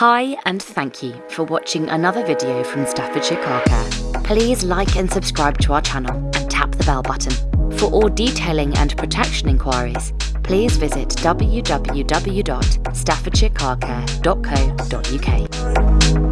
Hi and thank you for watching another video from Staffordshire Car Care. Please like and subscribe to our channel and tap the bell button. For all detailing and protection inquiries, please visit www.staffordshirecarcare.co.uk.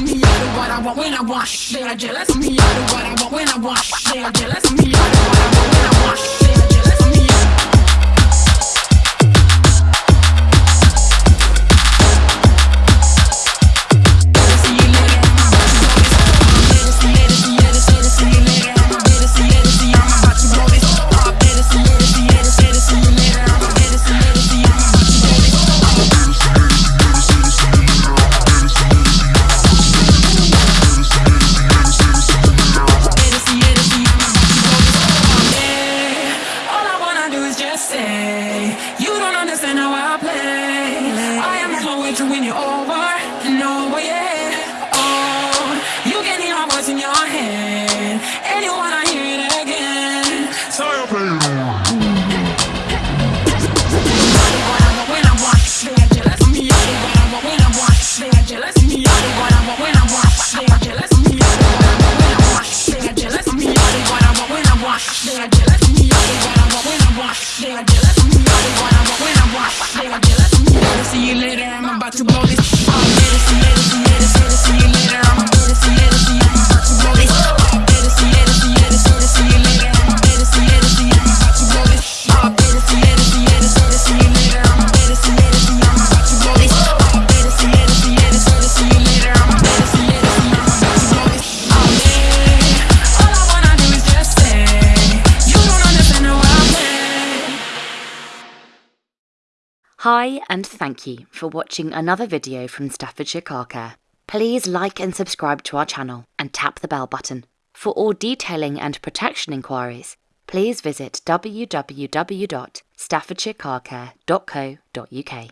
Me, I do what I want when I want. They I jealous. Me, I do what I want when I want. They jealous. Me, I do what I want when I want. shit. wait till when you're over and over, yeah. Oh, you can hear my voice in your head, and you wanna hear it again. So you play it on. What I want when I want. They are jealous of me, I do what I want when I want. They are jealous of me, I do what I want when I want. They are jealous of me, I do what I want when I want. They are jealous me, what Hi and thank you for watching another video from Staffordshire Car Care. Please like and subscribe to our channel and tap the bell button. For all detailing and protection inquiries, please visit www.staffordshirecarcare.co.uk.